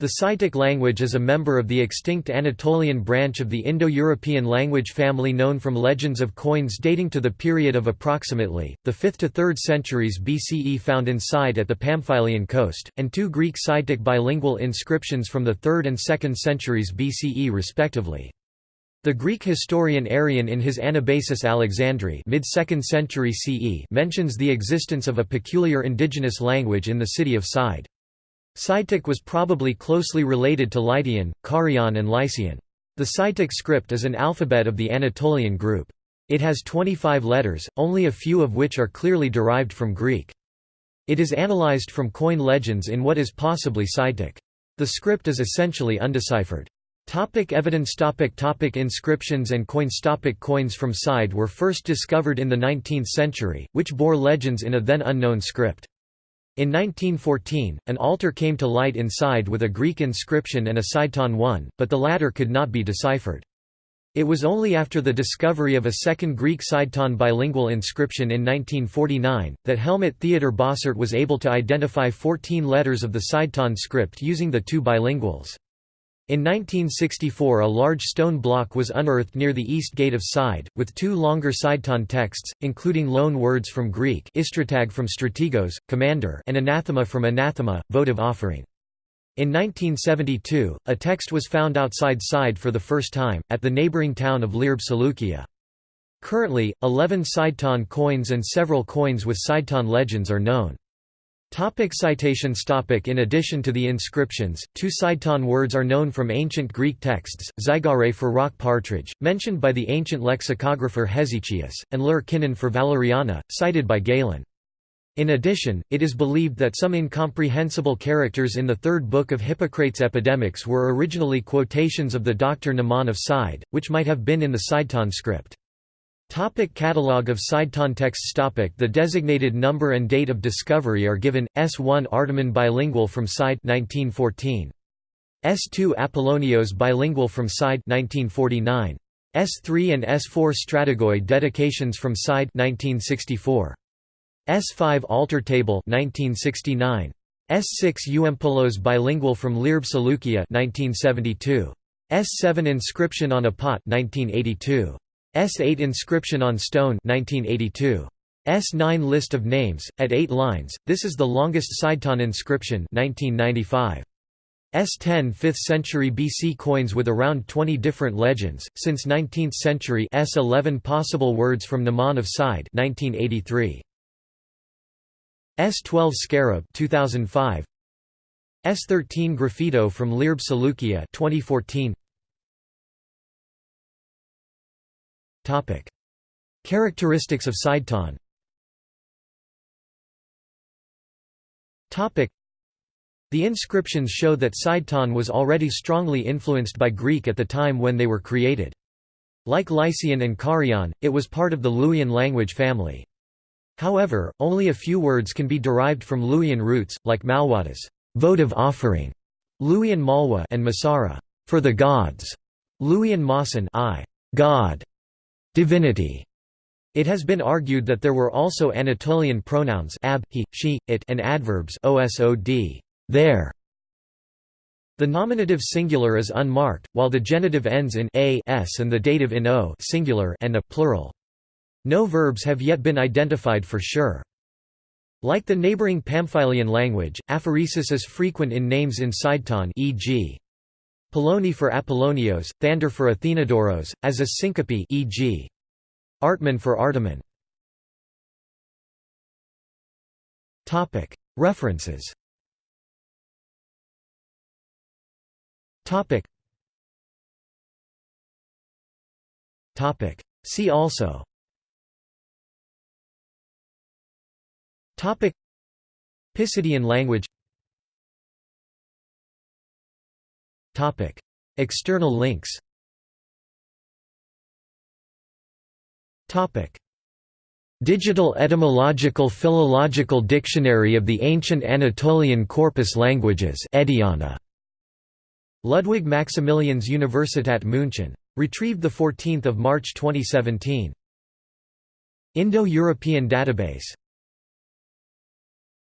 The Sidetic language is a member of the extinct Anatolian branch of the Indo-European language family known from legends of coins dating to the period of approximately, the 5th to 3rd centuries BCE found in Side at the Pamphylian coast, and two Greek Sidetic bilingual inscriptions from the 3rd and 2nd centuries BCE respectively. The Greek historian Arrian in his Anabasis Alexandri mid-2nd century CE mentions the existence of a peculiar indigenous language in the city of Side. Sidetic was probably closely related to Lydian, Carian and Lycian. The Sidetic script is an alphabet of the Anatolian group. It has 25 letters, only a few of which are clearly derived from Greek. It is analyzed from coin legends in what is possibly Sidetic. The script is essentially undeciphered. Topic evidence topic topic Inscriptions and coins topic Coins from Side were first discovered in the 19th century, which bore legends in a then unknown script. In 1914, an altar came to light inside with a Greek inscription and a Saiton 1, but the latter could not be deciphered. It was only after the discovery of a second Greek Saiton bilingual inscription in 1949, that Helmut Theodor Bossert was able to identify 14 letters of the Saiton script using the two bilinguals. In 1964 a large stone block was unearthed near the east gate of Side, with two longer Saiton texts, including loan words from Greek istratag from strategos, commander and anathema from anathema, votive offering. In 1972, a text was found outside Side for the first time, at the neighboring town of Lirb Seleukia. Currently, 11 Saiton coins and several coins with Saiton legends are known. Topic citations topic In addition to the inscriptions, two Saiton words are known from ancient Greek texts, zygare for rock partridge, mentioned by the ancient lexicographer Hesychius, and lur kinnon for Valeriana, cited by Galen. In addition, it is believed that some incomprehensible characters in the third book of Hippocrates' Epidemics were originally quotations of the Dr. Mnemon of Side, which might have been in the Saiton script. Topic catalog of Saiton texts topic The designated number and date of discovery are given, S1 Artemon bilingual from Side 1914. S2 Apollonios bilingual from Side 1949. S3 and S4 Strategoi dedications from Side 1964. S5 Altar Table 1969. S6 Euampolos bilingual from Lirb Seleukia 1972. S7 Inscription on a Pot 1982. S8 Inscription on Stone 1982. S9 List of names, at 8 lines, this is the longest Saiton inscription 1995. S10 5th century BC coins with around 20 different legends, since 19th century S11 possible words from Mnemon of Side 1983. S12 Scarab 2005. S13 Graffito from Lirb Seleukia 2014. Topic: Characteristics of Saiton. Topic: The inscriptions show that Saiton was already strongly influenced by Greek at the time when they were created. Like Lycian and Carian, it was part of the Luwian language family. However, only a few words can be derived from Luwian roots, like Malwada's votive offering, Luwian Malwa and Masara for the gods, Luwian Masan I, God, divinity. It has been argued that there were also Anatolian pronouns ab, he, she, it and adverbs osod, there. The nominative singular is unmarked, while the genitive ends in a s and the dative in o singular and a plural. No verbs have yet been identified for sure. Like the neighboring Pamphylian language, aphoresis is frequent in names in Saiton e.g. Poloni for Apollonios, Thander for Athenodoros, as a syncope e.g. Artman for Artemon. References. See also. Pisidian language External links Digital Etymological Philological Dictionary of the Ancient Anatolian Corpus Languages Ediana. Ludwig Maximilians Universität München. Retrieved 14 March 2017. Indo-European Database